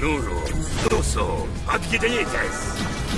Ну, ну, ну, отгиденитесь!